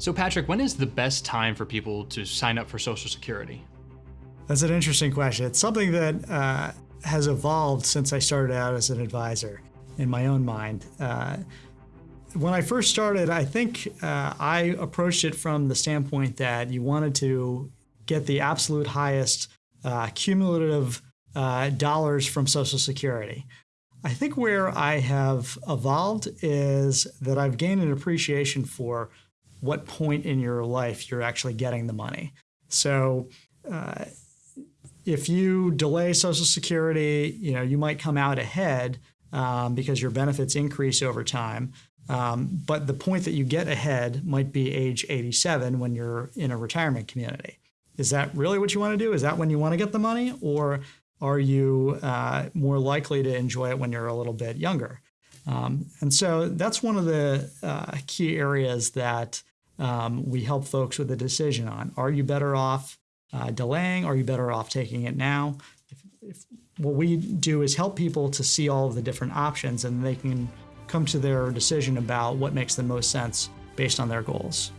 So, Patrick, when is the best time for people to sign up for Social Security? That's an interesting question. It's something that uh, has evolved since I started out as an advisor in my own mind. Uh, when I first started, I think uh, I approached it from the standpoint that you wanted to get the absolute highest uh, cumulative uh, dollars from Social Security. I think where I have evolved is that I've gained an appreciation for what point in your life you're actually getting the money. So, uh, if you delay Social Security, you know you might come out ahead um, because your benefits increase over time. Um, but the point that you get ahead might be age 87 when you're in a retirement community. Is that really what you want to do? Is that when you want to get the money? Or are you uh, more likely to enjoy it when you're a little bit younger? Um, and so that's one of the uh, key areas that um, we help folks with a decision on. Are you better off uh, delaying? Are you better off taking it now? If, if what we do is help people to see all of the different options and they can come to their decision about what makes the most sense based on their goals.